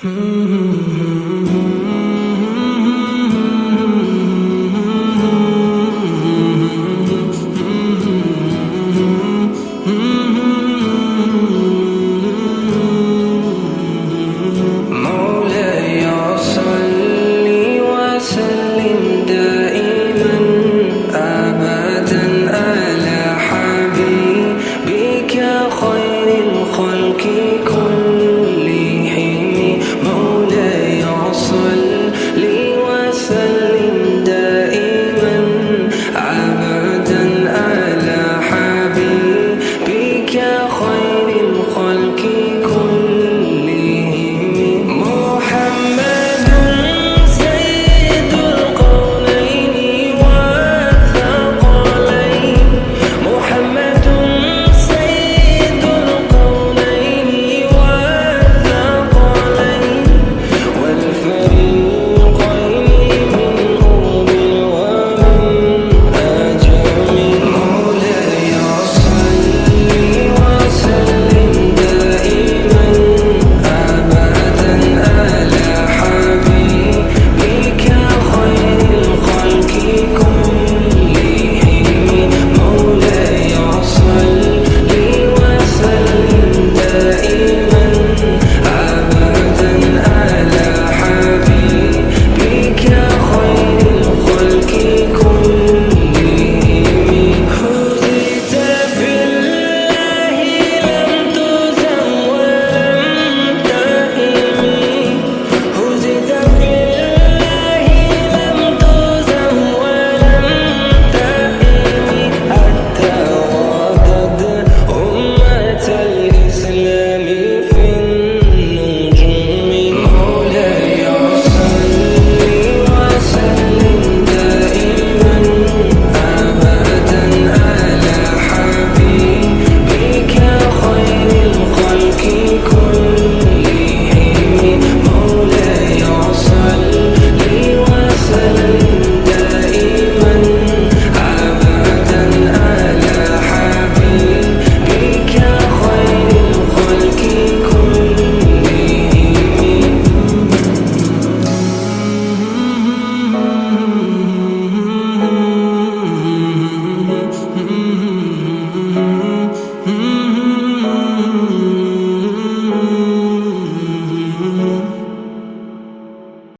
Mm-hmm.